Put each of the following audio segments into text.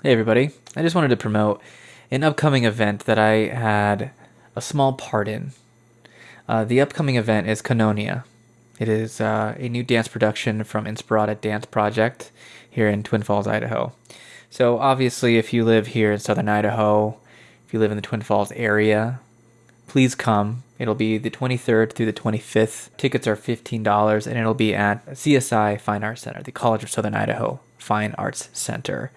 Hey, everybody. I just wanted to promote an upcoming event that I had a small part in. Uh, the upcoming event is Koinonia. It is uh, a new dance production from Inspirata Dance Project here in Twin Falls, Idaho. So, obviously, if you live here in southern Idaho, if you live in the Twin Falls area, please come. It'll be the 23rd through the 25th. Tickets are $15 and it'll be at CSI Fine Arts Center, the College of Southern Idaho Fine Arts Center.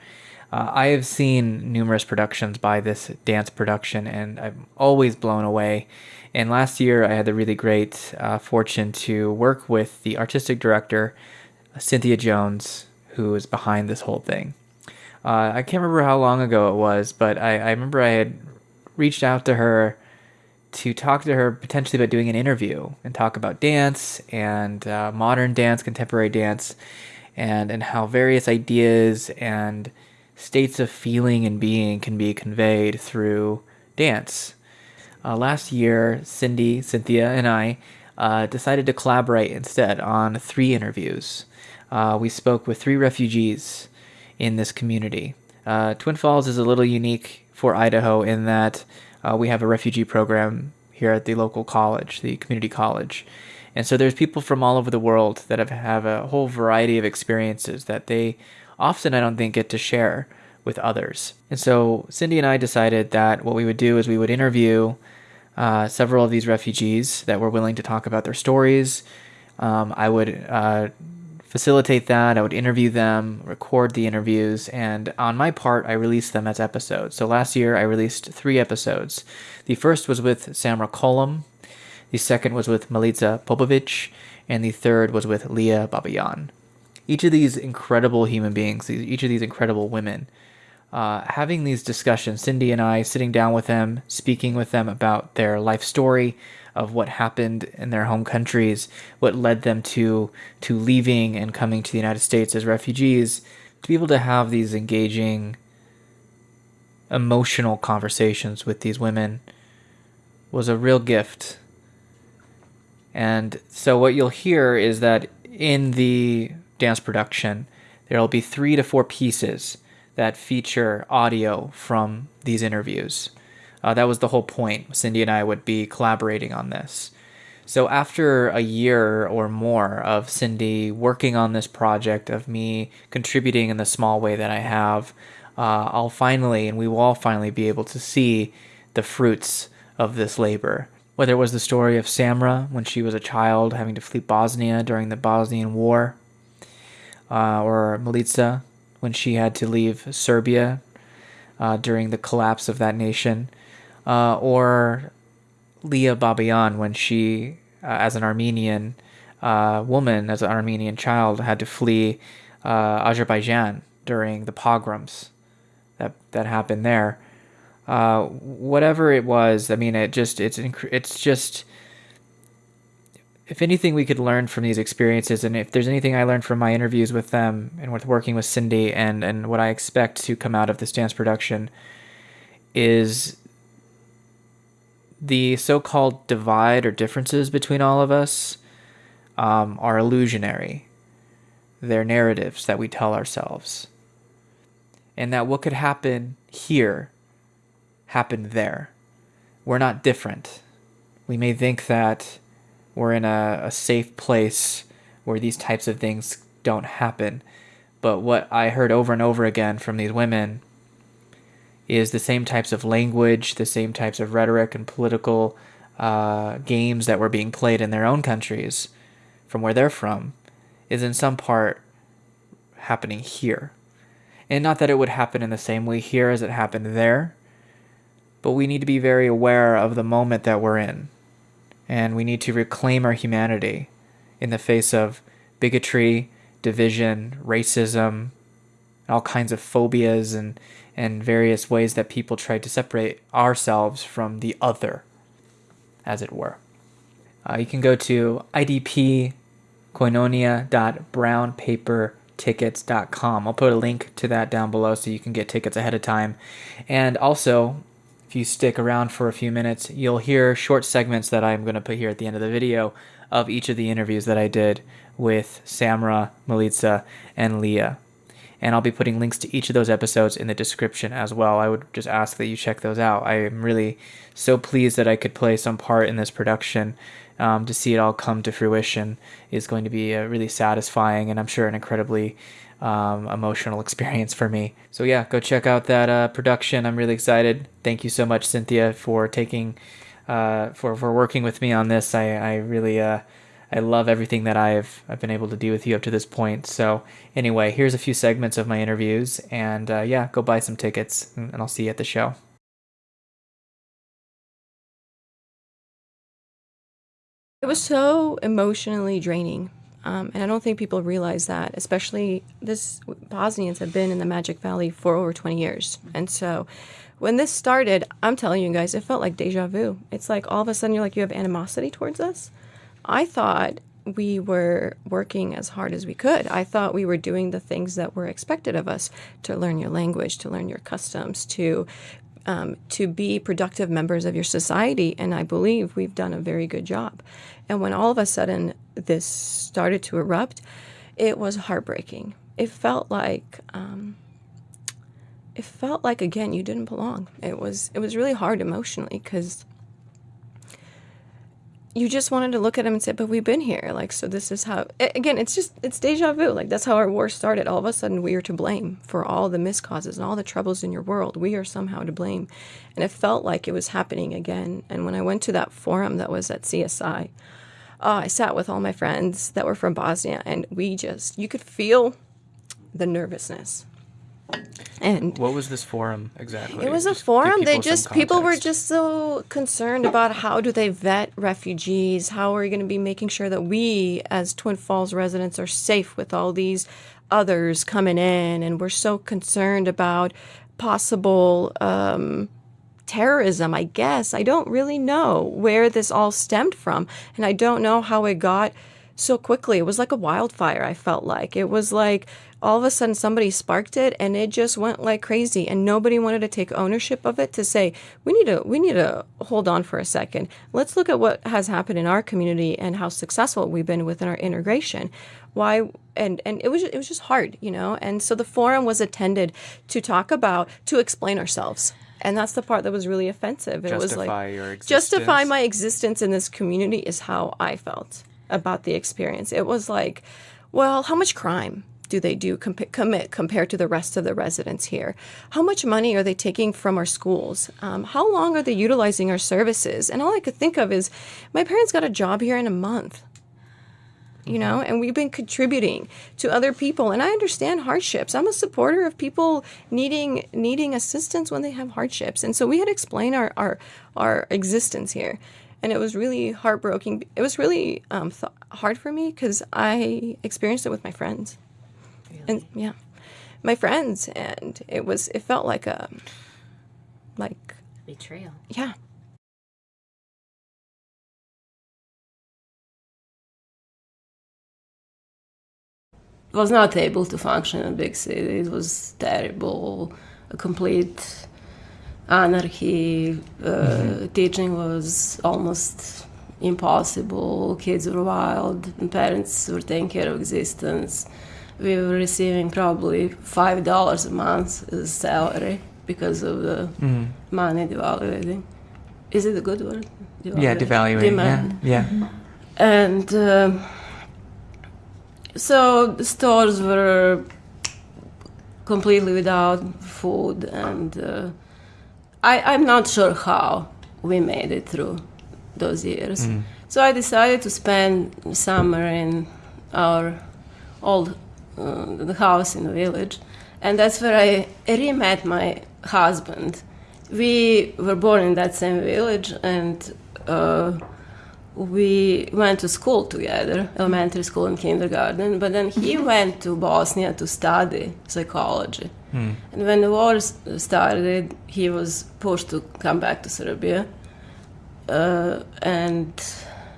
Uh, I have seen numerous productions by this dance production, and I'm always blown away. And last year, I had the really great uh, fortune to work with the artistic director, Cynthia Jones, who is behind this whole thing. Uh, I can't remember how long ago it was, but I, I remember I had reached out to her to talk to her potentially about doing an interview and talk about dance and uh, modern dance, contemporary dance, and and how various ideas and states of feeling and being can be conveyed through dance. Uh, last year, Cindy, Cynthia, and I uh, decided to collaborate instead on three interviews. Uh, we spoke with three refugees in this community. Uh, Twin Falls is a little unique for Idaho in that uh, we have a refugee program here at the local college, the community college. And so there's people from all over the world that have, have a whole variety of experiences that they often I don't think get to share with others. And so Cindy and I decided that what we would do is we would interview uh, several of these refugees that were willing to talk about their stories. Um, I would uh, facilitate that. I would interview them, record the interviews, and on my part, I released them as episodes. So last year, I released three episodes. The first was with Samra Kollum, the second was with Milica Popovic, and the third was with Leah Babayan each of these incredible human beings, each of these incredible women, uh, having these discussions, Cindy and I sitting down with them, speaking with them about their life story of what happened in their home countries, what led them to to leaving and coming to the United States as refugees, to be able to have these engaging, emotional conversations with these women was a real gift. And so what you'll hear is that in the dance production, there will be three to four pieces that feature audio from these interviews. Uh, that was the whole point. Cindy and I would be collaborating on this. So, after a year or more of Cindy working on this project, of me contributing in the small way that I have, uh, I'll finally, and we will all finally be able to see the fruits of this labor. Whether it was the story of Samra when she was a child having to flee Bosnia during the Bosnian War, uh, or Milica when she had to leave Serbia uh, during the collapse of that nation, uh, or Leah Babayan when she, uh, as an Armenian uh, woman, as an Armenian child, had to flee uh, Azerbaijan during the pogroms that that happened there. whatever it was, I mean, it just it's it's just if anything we could learn from these experiences and if there's anything i learned from my interviews with them and with working with cindy and and what i expect to come out of this dance production is the so-called divide or differences between all of us um, are illusionary. They're narratives that we tell ourselves. And that what could happen here happened there. We're not different. We may think that we're in a, a safe place where these types of things don't happen. But what I heard over and over again from these women is the same types of language, the same types of rhetoric and political uh, games that were being played in their own countries from where they're from is in some part happening here. And not that it would happen in the same way here as it happened there, but we need to be very aware of the moment that we're in and we need to reclaim our humanity in the face of bigotry, division, racism, all kinds of phobias and and various ways that people try to separate ourselves from the other, as it were. Uh, you can go to idpkoinonia.brownpapertickets.com. I'll put a link to that down below so you can get tickets ahead of time. And also, if you stick around for a few minutes, you'll hear short segments that I'm going to put here at the end of the video of each of the interviews that I did with Samra, Milica, and Leah. and I'll be putting links to each of those episodes in the description as well. I would just ask that you check those out. I am really so pleased that I could play some part in this production. Um, to see it all come to fruition is going to be a really satisfying and I'm sure an incredibly um, emotional experience for me. So yeah, go check out that uh, production. I'm really excited. Thank you so much, Cynthia, for taking uh, for for working with me on this. I I really uh, I love everything that I've I've been able to do with you up to this point. So anyway, here's a few segments of my interviews, and uh, yeah, go buy some tickets, and I'll see you at the show. It was so emotionally draining. Um, and I don't think people realize that, especially this Bosnians have been in the Magic Valley for over 20 years. And so when this started, I'm telling you guys, it felt like deja vu. It's like all of a sudden you're like, you have animosity towards us. I thought we were working as hard as we could. I thought we were doing the things that were expected of us to learn your language, to learn your customs, to um, to be productive members of your society. And I believe we've done a very good job. And when all of a sudden this started to erupt, it was heartbreaking. It felt like um, it felt like again you didn't belong. It was it was really hard emotionally because you just wanted to look at him and say, "But we've been here." Like, so this is how. Again, it's just it's deja vu. Like that's how our war started. All of a sudden, we are to blame for all the miscauses and all the troubles in your world. We are somehow to blame, and it felt like it was happening again. And when I went to that forum that was at CSI, oh, uh, I sat with all my friends that were from Bosnia, and we just you could feel the nervousness and what was this forum exactly? It was a forum. They just people were just so concerned about how do they vet refugees? How are we going to be making sure that we as Twin Falls residents are safe with all these others coming in? And we're so concerned about possible um, terrorism. I guess I don't really know where this all stemmed from, and I don't know how it got so quickly. It was like a wildfire. I felt like it was like all of a sudden somebody sparked it and it just went like crazy and nobody wanted to take ownership of it to say we need to we need to hold on for a second. Let's look at what has happened in our community and how successful we've been within our integration. Why and and it was it was just hard you know? And so the forum was attended to talk about to explain ourselves. And that's the part that was really offensive. It justify was like justify my existence in this community is how i felt about the experience. It was like well how much crime do they do com- commit compared to the rest of the residents here? How much money are they taking from our schools? Um, how long are they utilizing our services? And all I could think of is my parents got a job here in a month you know and we've been contributing to other people and i understand hardships i'm a supporter of people needing needing assistance when they have hardships and so we had to explain our our, our existence here and it was really heartbroken. it was really um, th- hard for me because i experienced it with my friends and yeah, my friends, and it was it felt like a like betrayal. Yeah. was not able to function in a big city. It was terrible, a complete anarchy. Uh, mm-hmm. Teaching was almost impossible. Kids were wild, and parents were taking care of existence we were receiving probably five dollars a month as salary because of the mm. money devaluing. Is it a good word? Yeah, devaluing. Demand. Yeah, yeah. And uh, so the stores were completely without food, and uh, I, I'm not sure how we made it through those years. Mm. So I decided to spend summer in our old the house in the village, and that's where I re-met my husband. We were born in that same village, and uh, we went to school together, elementary school and kindergarten. But then he went to Bosnia to study psychology. Hmm. And when the war started, he was pushed to come back to Serbia. Uh, and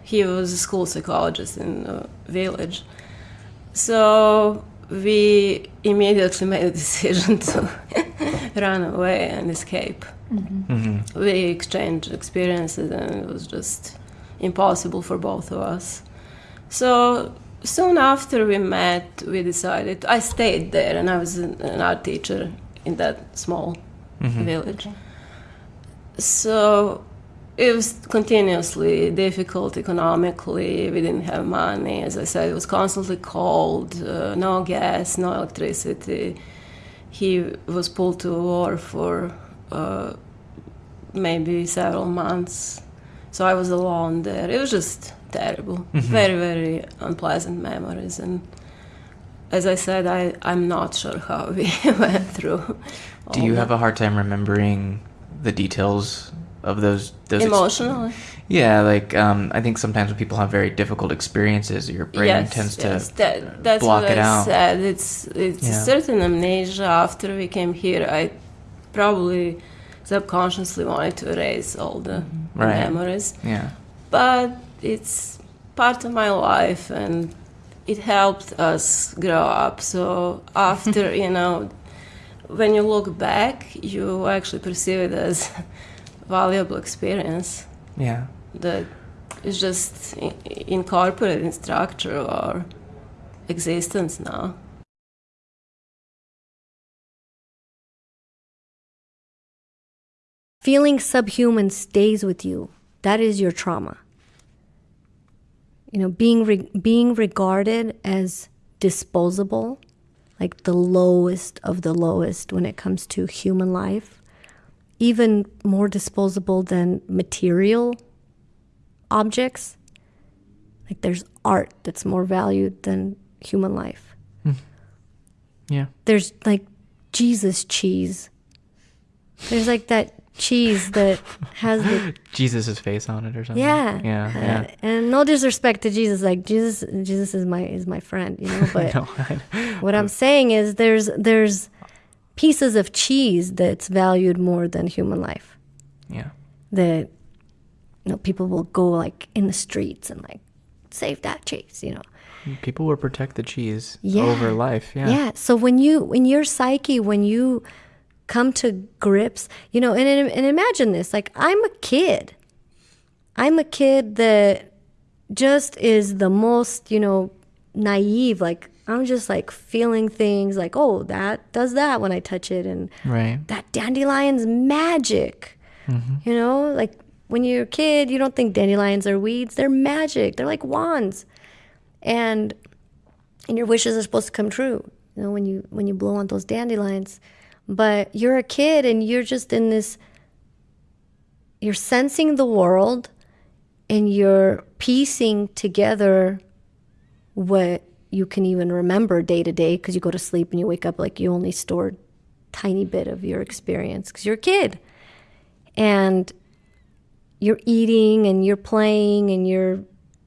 he was a school psychologist in the village. So we immediately made a decision to run away and escape. Mm-hmm. Mm-hmm. We exchanged experiences, and it was just impossible for both of us. So soon after we met, we decided. I stayed there, and I was an, an art teacher in that small mm-hmm. village. So it was continuously difficult economically. We didn't have money. As I said, it was constantly cold, uh, no gas, no electricity. He was pulled to war for uh, maybe several months. So I was alone there. It was just terrible. Mm-hmm. Very, very unpleasant memories. And as I said, I, I'm not sure how we went through. Do you that. have a hard time remembering the details of those those emotionally? Ex- yeah, like um, I think sometimes when people have very difficult experiences, your brain yes, tends yes. to that, that's block what it I out. Said. It's it's yeah. a certain amnesia. After we came here, I probably subconsciously wanted to erase all the right. memories. Yeah, but it's part of my life and it helped us grow up. So after, you know, when you look back, you actually perceive it as valuable experience. Yeah. That is just incorporated in structure or existence now. Feeling subhuman stays with you. That is your trauma you know, being re- being regarded as disposable, like the lowest of the lowest when it comes to human life, even more disposable than material objects. Like there's art that's more valued than human life. Mm. Yeah. There's like Jesus cheese. There's like that cheese that has the Jesus's face on it or something. Yeah, yeah, uh, yeah. And no disrespect to Jesus, like Jesus, Jesus is my is my friend, you know. But what I'm saying is, there's there's pieces of cheese that's valued more than human life. Yeah. That you know people will go like in the streets and like save that cheese, you know. People will protect the cheese yeah. over life. Yeah. Yeah. So when you in your psyche, when you come to grips, you know, and, and imagine this like, I'm a kid. I'm a kid that just is the most, you know, naive. Like, I'm just like feeling things like, oh, that does that when I touch it. And right. that dandelion's magic. Mm-hmm. You know, like when you're a kid, you don't think dandelions are weeds. They're magic. They're like wands. And and your wishes are supposed to come true. You know, when you when you blow on those dandelions, but you're a kid and you're just in this, you're sensing the world and you're piecing together what you can even remember day to day because you go to sleep and you wake up like you only stored tiny bit of your experience because you're a kid. And you're eating and you're playing and you're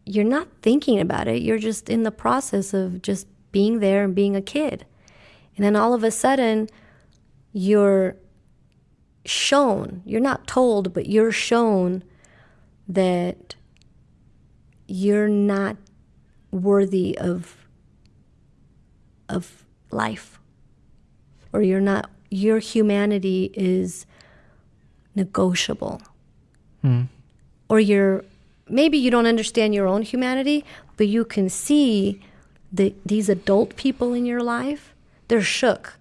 you're not thinking about it. You're just in the process of just being there and being a kid. And then all of a sudden you're shown, you're not told, but you're shown that you're not worthy of of life or you're not your humanity is negotiable mm. or you're maybe you don't understand your own humanity but you can see that these adult people in your life they're shook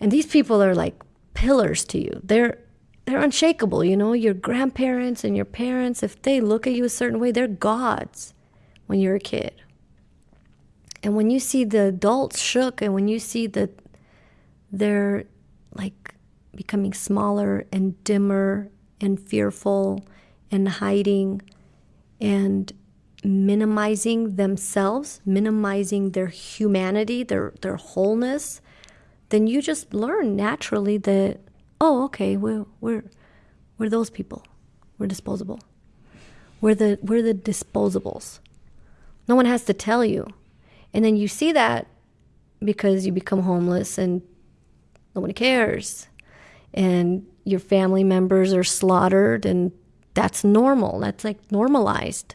and these people are like pillars to you. They're they're unshakable, you know, your grandparents and your parents, if they look at you a certain way, they're gods when you're a kid. And when you see the adults shook and when you see that they're like becoming smaller and dimmer and fearful and hiding and minimizing themselves, minimizing their humanity, their their wholeness, then you just learn naturally that oh okay we're we're we're those people. We're disposable. We're the we're the disposables. No one has to tell you and then you see that because you become homeless and nobody cares. And your family members are slaughtered and that's normal. That's like normalized